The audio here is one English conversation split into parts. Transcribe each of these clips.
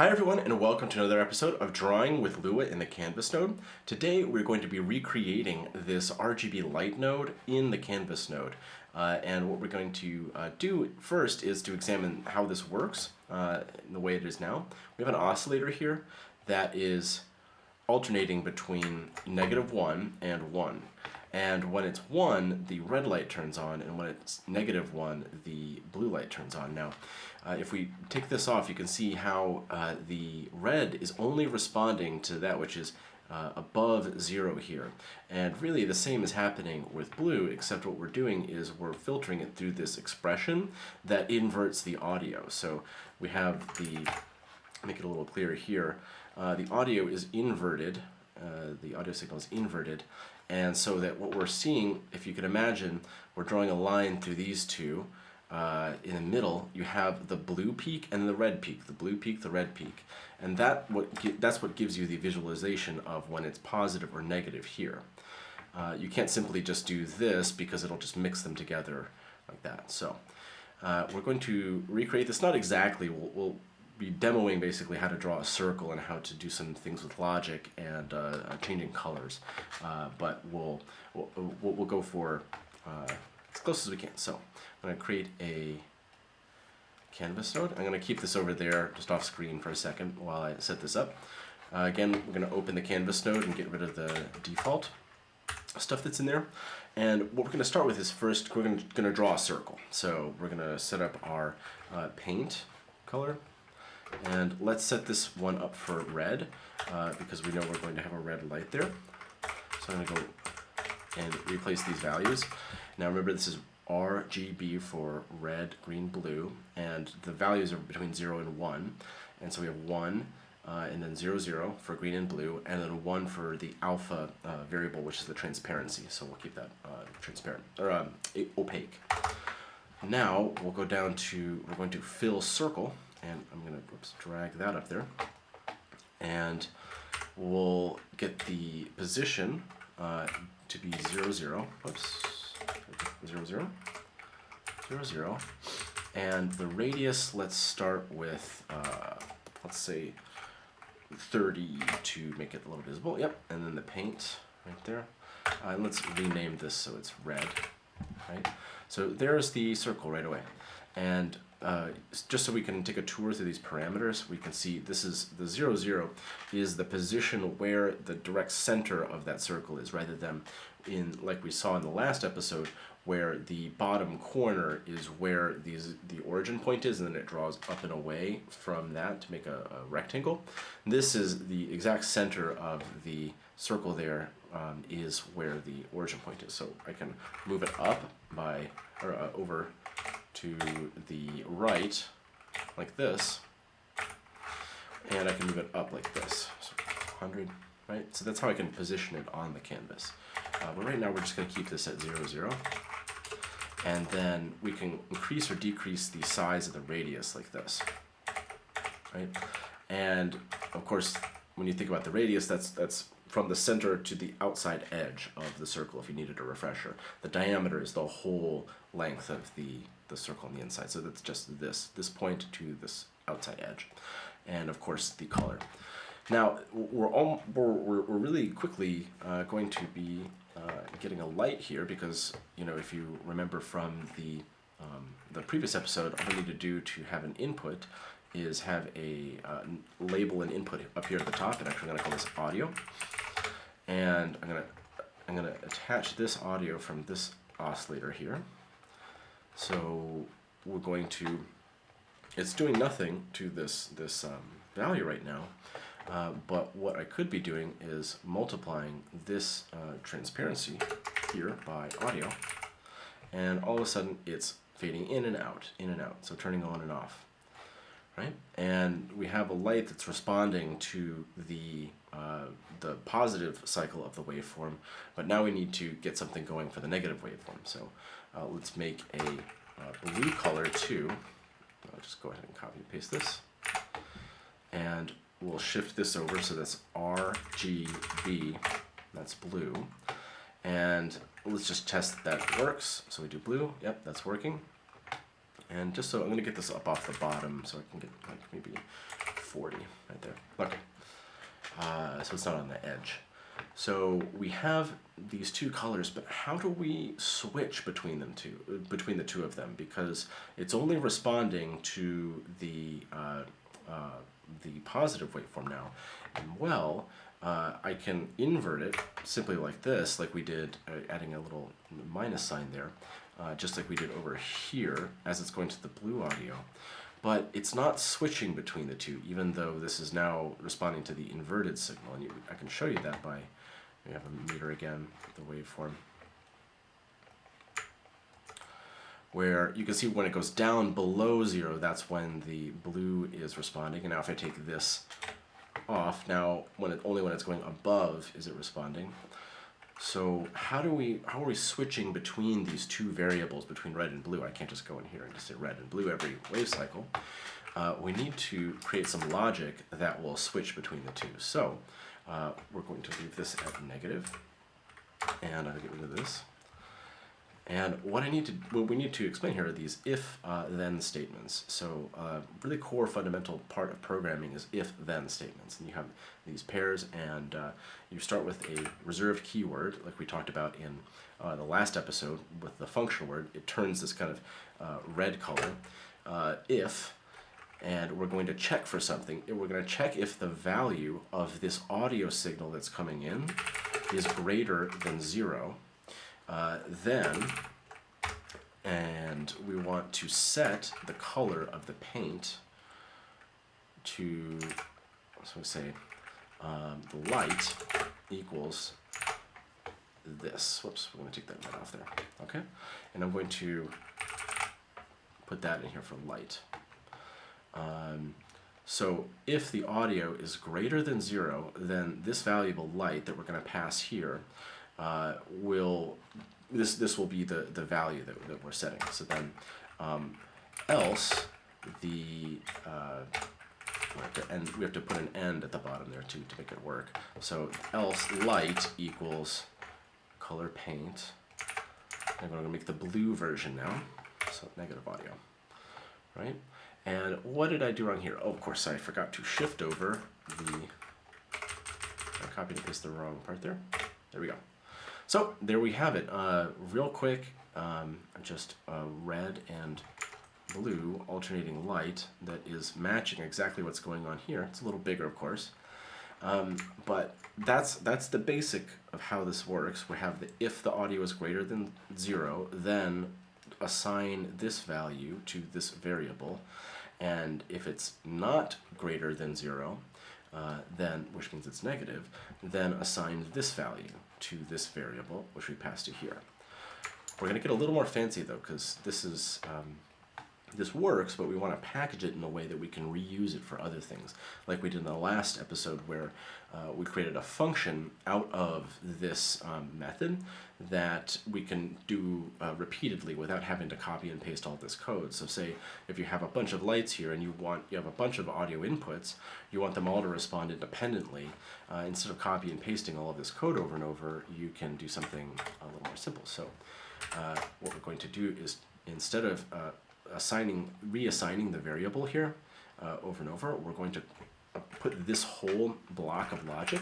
Hi everyone and welcome to another episode of Drawing with Lua in the Canvas node. Today we're going to be recreating this RGB light node in the Canvas node. Uh, and what we're going to uh, do first is to examine how this works uh, in the way it is now. We have an oscillator here that is alternating between negative 1 and 1. And when it's 1, the red light turns on, and when it's negative 1, the blue light turns on. Now, uh, if we take this off, you can see how uh, the red is only responding to that which is uh, above 0 here. And really the same is happening with blue, except what we're doing is we're filtering it through this expression that inverts the audio. So we have the, make it a little clearer here, uh, the audio is inverted, uh, the audio signal is inverted, and so that what we're seeing, if you can imagine, we're drawing a line through these two. Uh, in the middle, you have the blue peak and the red peak, the blue peak, the red peak. And that what that's what gives you the visualization of when it's positive or negative here. Uh, you can't simply just do this because it'll just mix them together like that. So uh, we're going to recreate this, not exactly, we'll, we'll be demoing basically how to draw a circle and how to do some things with logic and uh, uh changing colors. Uh, but we'll, we'll, we'll go for uh, as close as we can. So I'm going to create a canvas node. I'm going to keep this over there just off screen for a second while I set this up. Uh, again, we're going to open the canvas node and get rid of the default stuff that's in there. And what we're going to start with is first we're going to draw a circle. So we're going to set up our uh, paint color and let's set this one up for red, uh, because we know we're going to have a red light there. So I'm going to go and replace these values. Now remember this is RGB for red, green, blue, and the values are between 0 and 1. And so we have 1, uh, and then 0, 0 for green and blue, and then 1 for the alpha uh, variable, which is the transparency. So we'll keep that uh, transparent, or um, opaque. Now we'll go down to, we're going to fill circle, and I'm to drag that up there. And we'll get the position uh, to be 0, 0. Whoops. 0, 0. 0, 0. And the radius, let's start with, uh, let's say, 30 to make it a little visible. Yep. And then the paint right there. Uh, and let's rename this so it's red. Right. So there's the circle right away. And uh, just so we can take a tour through these parameters, we can see this is the 0, 0 is the position where the direct center of that circle is, rather than in, like we saw in the last episode, where the bottom corner is where these, the origin point is, and then it draws up and away from that to make a, a rectangle. This is the exact center of the circle there um, is where the origin point is. So I can move it up by, or uh, over to the right like this. And I can move it up like this. So 100 right? So that's how I can position it on the canvas. Uh, but right now we're just going to keep this at 0 0 and then we can increase or decrease the size of the radius like this right? And of course when you think about the radius that's that's from the center to the outside edge of the circle if you needed a refresher. The diameter is the whole length of the, the circle on the inside. So that's just this, this point to this outside edge. And of course the color. Now we're, all, we're, we're really quickly uh, going to be uh, getting a light here because you know if you remember from the um, the previous episode, all we need to do to have an input is have a uh, label and input up here at the top, and actually I'm going to call this audio and I'm gonna I'm gonna attach this audio from this oscillator here. So we're going to it's doing nothing to this this um, value right now. Uh, but what I could be doing is multiplying this uh, transparency here by audio, and all of a sudden it's fading in and out, in and out, so turning on and off, right? And we have a light that's responding to the uh, the positive cycle of the waveform, but now we need to get something going for the negative waveform. So uh, let's make a uh, blue color too. I'll just go ahead and copy and paste this. And we'll shift this over so that's RGB, that's blue. And let's just test that that works. So we do blue, yep, that's working. And just so, I'm gonna get this up off the bottom so I can get like maybe 40 right there. Okay. Uh, so it's not on the edge. So we have these two colors, but how do we switch between them two, between the two of them? Because it's only responding to the uh, uh, the positive waveform now. And well, uh, I can invert it simply like this, like we did, uh, adding a little minus sign there, uh, just like we did over here as it's going to the blue audio. But it's not switching between the two, even though this is now responding to the inverted signal. And you, I can show you that by, we have a meter again, the waveform. Where you can see when it goes down below zero, that's when the blue is responding. And now if I take this off. Now, when it, only when it's going above is it responding. So how do we, how are we switching between these two variables, between red and blue? I can't just go in here and just say red and blue every wave cycle. Uh, we need to create some logic that will switch between the two. So uh, we're going to leave this at negative, and I'll get rid of this. And what I need to, what we need to explain here are these if-then uh, statements. So uh, really core fundamental part of programming is if-then statements. And you have these pairs and uh, you start with a reserved keyword like we talked about in uh, the last episode with the function word. It turns this kind of uh, red color. Uh, if, and we're going to check for something. We're going to check if the value of this audio signal that's coming in is greater than zero uh, then, and we want to set the color of the paint to, so we say, um, the light equals this. Whoops, we're going to take that right off there. Okay, and I'm going to put that in here for light. Um, so if the audio is greater than zero, then this valuable light that we're going to pass here uh, will this this will be the the value that, that we're setting. So then um, else the uh, and we have to put an end at the bottom there too to make it work. So else light equals color paint. I'm going to make the blue version now, so negative audio, right? And what did I do wrong here? Oh, of course, I forgot to shift over the, I copied and pasted the wrong part there. There we go. So there we have it. Uh, real quick, um, just a red and blue alternating light that is matching exactly what's going on here. It's a little bigger, of course. Um, but that's that's the basic of how this works. We have the if the audio is greater than zero, then assign this value to this variable. And if it's not greater than zero, uh, then, which means it's negative, then assign this value to this variable, which we pass to here. We're going to get a little more fancy though, because this is um, this works, but we want to package it in a way that we can reuse it for other things, like we did in the last episode where uh, we created a function out of this um, method that we can do uh, repeatedly without having to copy and paste all this code. So say if you have a bunch of lights here and you want you have a bunch of audio inputs, you want them all to respond independently. Uh, instead of copy and pasting all of this code over and over, you can do something a little more simple. So uh, what we're going to do is instead of uh, assigning, reassigning the variable here uh, over and over, we're going to put this whole block of logic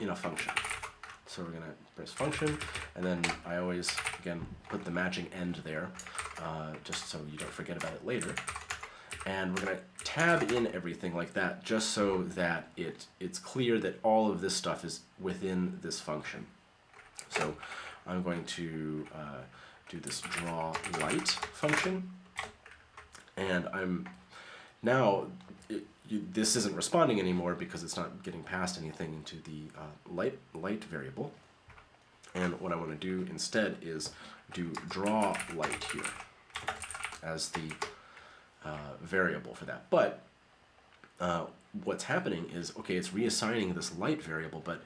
in a function. So we're going to press function, and then I always, again, put the matching end there, uh, just so you don't forget about it later. And we're going to tab in everything like that, just so that it it's clear that all of this stuff is within this function. So I'm going to uh, do this draw light function, and I'm now it, you, this isn't responding anymore because it's not getting past anything into the uh, light light variable. And what I want to do instead is do draw light here as the uh, variable for that. But uh, what's happening is, okay, it's reassigning this light variable, but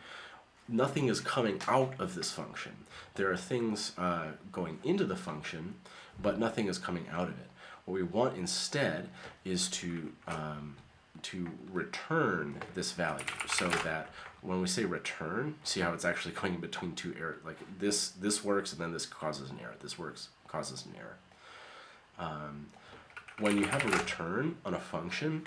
nothing is coming out of this function. There are things uh, going into the function, but nothing is coming out of it. What we want instead is to um, to return this value so that when we say return, see how it's actually going between two errors. Like this, this works and then this causes an error. This works, causes an error. Um, when you have a return on a function,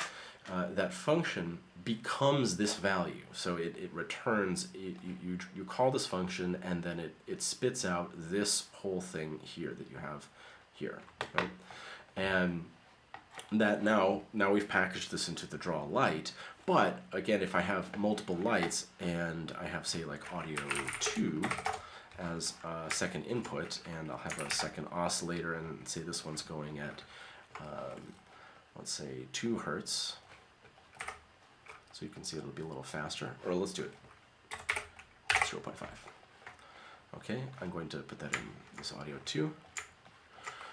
uh, that function becomes this value. So it, it returns, it, you, you, you call this function and then it, it spits out this whole thing here that you have here, right? And that now, now we've packaged this into the draw light, but again, if I have multiple lights and I have say like audio 2 as a second input and I'll have a second oscillator and say this one's going at, um, let's say 2 hertz, so you can see it'll be a little faster, or let's do it 0.5. Okay, I'm going to put that in this audio 2.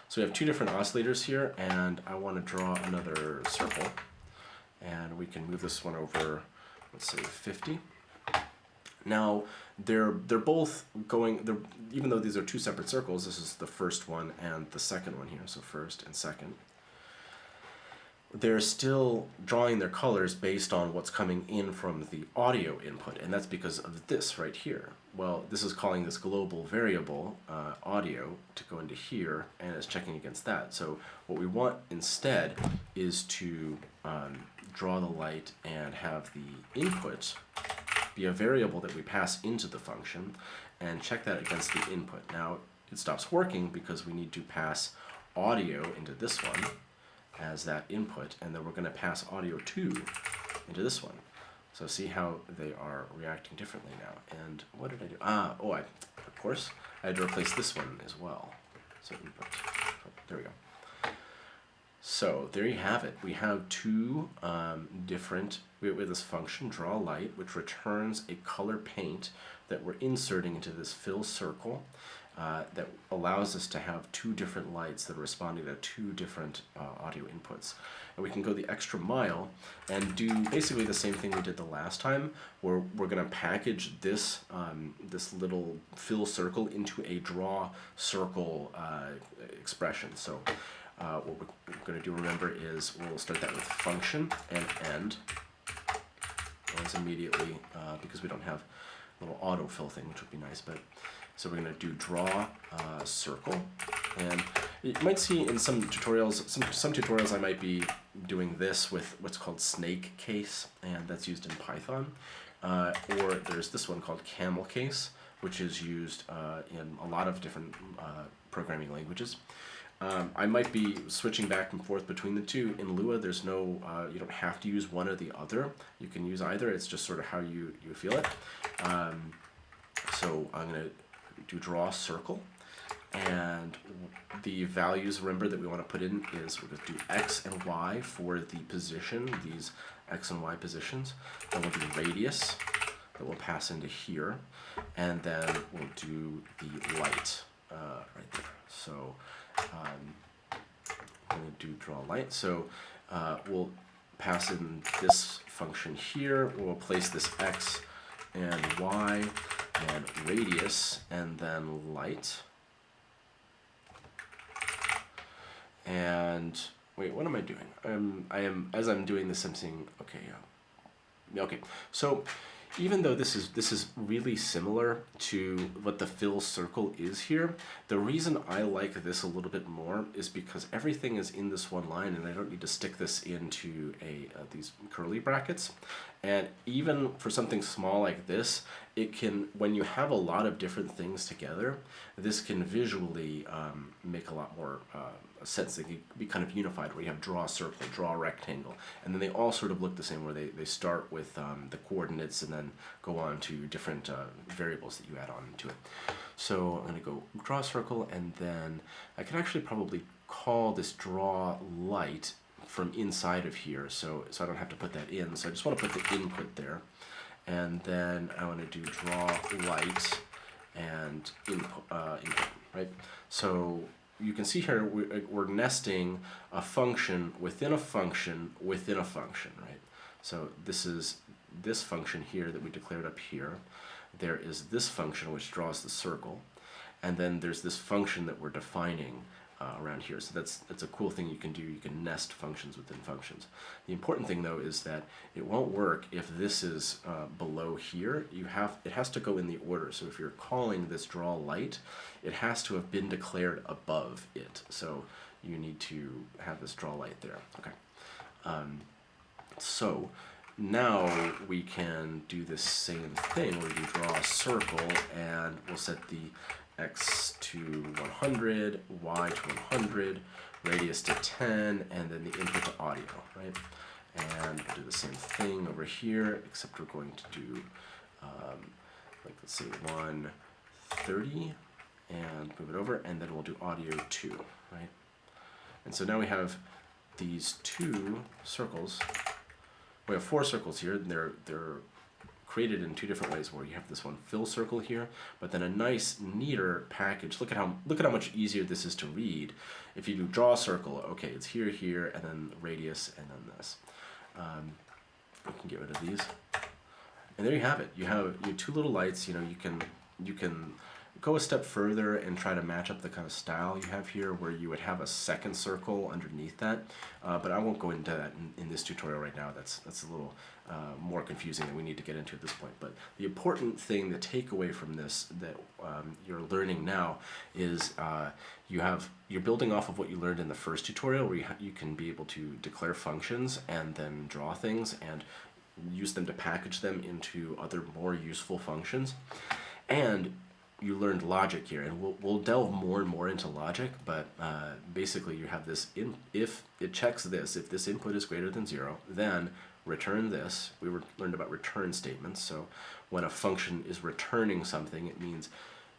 So we have two different oscillators here, and I want to draw another circle. And we can move this one over, let's say 50. Now, they're, they're both going, they're, even though these are two separate circles, this is the first one and the second one here, so first and second they're still drawing their colors based on what's coming in from the audio input, and that's because of this right here. Well, this is calling this global variable uh, audio to go into here, and it's checking against that. So what we want instead is to um, draw the light and have the input be a variable that we pass into the function, and check that against the input. Now, it stops working because we need to pass audio into this one, as that input, and then we're going to pass audio 2 into this one. So see how they are reacting differently now. And what did I do? Ah, oh, I, of course, I had to replace this one as well. So input, there we go. So there you have it. We have two um, different, we have this function, draw light, which returns a color paint that we're inserting into this fill circle uh, that allows us to have two different lights that are responding to two different uh, audio inputs. And we can go the extra mile and do basically the same thing we did the last time, where we're going to package this, um, this little fill circle into a draw circle uh, expression. So uh, what we're going to do, remember, is we'll start that with function and end as immediately, uh, because we don't have a little autofill thing, which would be nice, but so we're going to do draw uh, circle. And you might see in some tutorials, some, some tutorials I might be doing this with what's called snake case, and that's used in Python. Uh, or there's this one called camel case, which is used uh, in a lot of different uh, programming languages. Um, I might be switching back and forth between the two. In Lua, there's no, uh, you don't have to use one or the other. You can use either. It's just sort of how you, you feel it. Um, so I'm going to do draw a circle and the values remember that we want to put in is we're going to do x and y for the position these x and y positions. Then we'll do radius that we'll pass into here and then we'll do the light uh, right there. So um, I'm going to do draw light. So uh, we'll pass in this function here. We'll place this x and y and radius and then light. And wait, what am I doing? I'm, I am, as I'm doing this, I'm seeing, okay, yeah. Okay, so even though this is this is really similar to what the fill circle is here, the reason I like this a little bit more is because everything is in this one line and I don't need to stick this into a uh, these curly brackets. And even for something small like this, it can, when you have a lot of different things together, this can visually um, make a lot more uh, sense. They can be kind of unified where you have draw a circle, draw a rectangle, and then they all sort of look the same where they, they start with um, the coordinates and then go on to different uh, variables that you add on to it. So I'm going to go draw a circle and then I can actually probably call this draw light from inside of here so, so I don't have to put that in. So I just want to put the input there. And then I want to do draw light and input, uh, input right? So you can see here we're, uh, we're nesting a function within a function within a function, right? So this is this function here that we declared up here. There is this function which draws the circle. And then there's this function that we're defining uh, around here. So that's, that's a cool thing you can do. You can nest functions within functions. The important thing though is that it won't work if this is uh, below here. You have It has to go in the order. So if you're calling this draw light, it has to have been declared above it. So you need to have this draw light there. Okay. Um, So now we can do the same thing where we draw a circle and we'll set the x to 100, y to 100, radius to 10, and then the input to audio, right? And we'll do the same thing over here, except we're going to do, um, like let's say 130, and move it over, and then we'll do audio 2, right? And so now we have these two circles. We have four circles here, and they're, they're created in two different ways where you have this one fill circle here, but then a nice, neater package. Look at how look at how much easier this is to read. If you do draw a circle, okay, it's here, here, and then radius, and then this. Um, we can get rid of these. And there you have it. You have your two little lights, you know, you can you can go a step further and try to match up the kind of style you have here where you would have a second circle underneath that. Uh, but I won't go into that in, in, this tutorial right now. That's, that's a little uh, more confusing than we need to get into at this point. But the important thing, the takeaway from this that um, you're learning now is uh, you have, you're building off of what you learned in the first tutorial where you, you can be able to declare functions and then draw things and use them to package them into other more useful functions. And you learned logic here, and we'll, we'll delve more and more into logic, but uh, basically you have this, in, if it checks this, if this input is greater than zero, then return this. We were, learned about return statements, so when a function is returning something, it means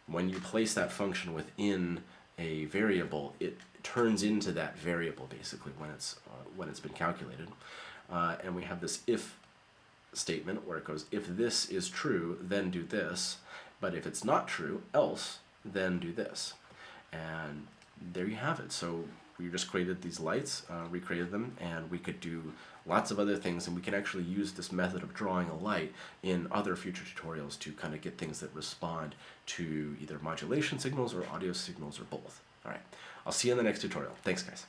when you place that function within a variable, it turns into that variable basically when it's, uh, when it's been calculated. Uh, and we have this if statement where it goes, if this is true, then do this, but if it's not true, else, then do this. And there you have it. So we just created these lights, uh, recreated them, and we could do lots of other things, and we can actually use this method of drawing a light in other future tutorials to kind of get things that respond to either modulation signals or audio signals or both. All right, I'll see you in the next tutorial. Thanks, guys.